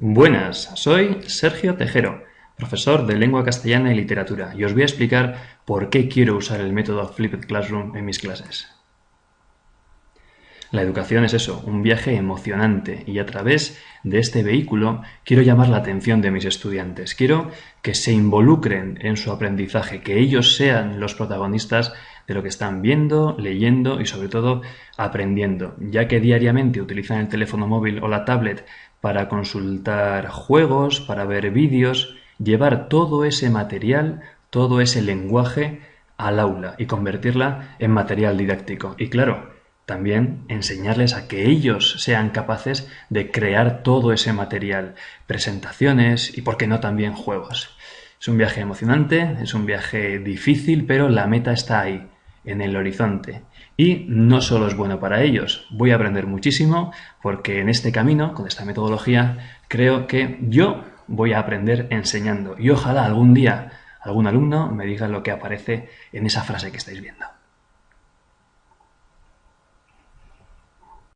Buenas, soy Sergio Tejero, profesor de Lengua Castellana y Literatura, y os voy a explicar por qué quiero usar el método Flipped Classroom en mis clases. La educación es eso, un viaje emocionante, y a través de este vehículo quiero llamar la atención de mis estudiantes. Quiero que se involucren en su aprendizaje, que ellos sean los protagonistas de lo que están viendo, leyendo y sobre todo aprendiendo, ya que diariamente utilizan el teléfono móvil o la tablet para consultar juegos, para ver vídeos, llevar todo ese material, todo ese lenguaje al aula y convertirla en material didáctico. Y claro, también enseñarles a que ellos sean capaces de crear todo ese material, presentaciones y, por qué no, también juegos. Es un viaje emocionante, es un viaje difícil, pero la meta está ahí, en el horizonte. Y no solo es bueno para ellos, voy a aprender muchísimo porque en este camino, con esta metodología, creo que yo voy a aprender enseñando y ojalá algún día algún alumno me diga lo que aparece en esa frase que estáis viendo.